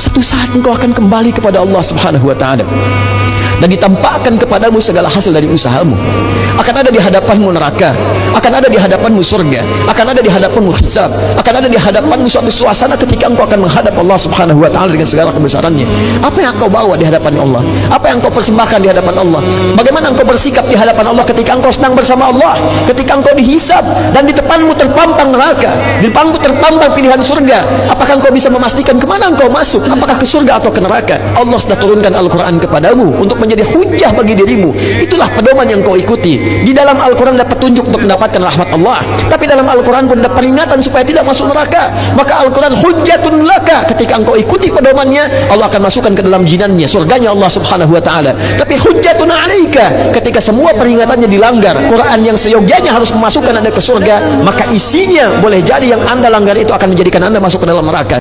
satu saat engkau akan kembali kepada Allah Subhanahu wa taala dan ditampakkan kepadamu segala hasil dari usahamu. Akan ada di hadapanmu neraka akan ada di hadapanmu surga akan ada di hadapanmu hisab akan ada di hadapanmu suatu suasana ketika engkau akan menghadap Allah subhanahu wa ta'ala dengan segala kebesarannya. Apa yang engkau bawa di hadapan Allah? Apa yang engkau persembahkan di hadapan Allah? Bagaimana engkau bersikap di hadapan Allah ketika engkau senang bersama Allah? Ketika engkau dihisab dan di depanmu terpampang neraka depanmu terpampang pilihan surga. Apakah engkau bisa memastikan ke mana engkau masuk? Apakah ke surga atau ke neraka? Allah sudah turunkan Al-Quran kepadamu untuk menjadi hujah bagi dirimu. Itulah pedoman yang kau ikuti. Di dalam Al-Quran ada petunjuk untuk mendapatkan rahmat Allah. Tapi dalam Al-Quran pun ada peringatan supaya tidak masuk neraka. Maka Al-Quran hujatun laka. Ketika engkau ikuti pedomannya Allah akan masukkan ke dalam jinannya surganya Allah subhanahu wa ta'ala. Tapi hujatun alaika. Ketika semua peringatannya dilanggar Quran yang seyogianya harus memasukkan anda ke surga maka isinya boleh jadi yang anda langgar itu akan menjadikan anda masuk ke dalam neraka